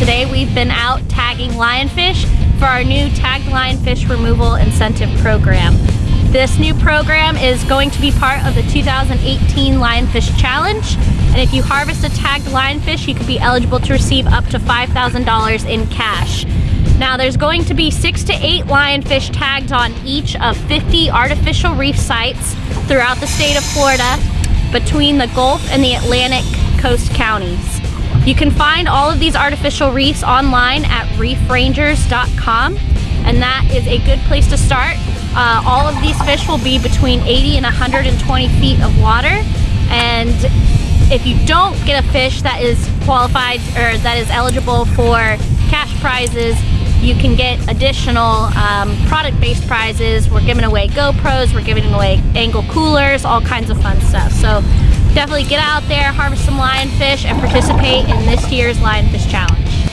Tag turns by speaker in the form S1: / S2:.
S1: Today we've been out tagging lionfish for our new tagged lionfish removal incentive program. This new program is going to be part of the 2018 Lionfish Challenge. And if you harvest a tagged lionfish, you could be eligible to receive up to $5,000 in cash. Now there's going to be six to eight lionfish tagged on each of 50 artificial reef sites throughout the state of Florida between the Gulf and the Atlantic coast counties. You can find all of these artificial reefs online at reefrangers.com and that is a good place to start. Uh, all of these fish will be between 80 and 120 feet of water and if you don't get a fish that is qualified or that is eligible for cash prizes, you can get additional um, product-based prizes. We're giving away GoPros, we're giving away Engel coolers, all kinds of fun stuff. So definitely get out there, harvest some lionfish, and participate in this year's Lionfish Challenge.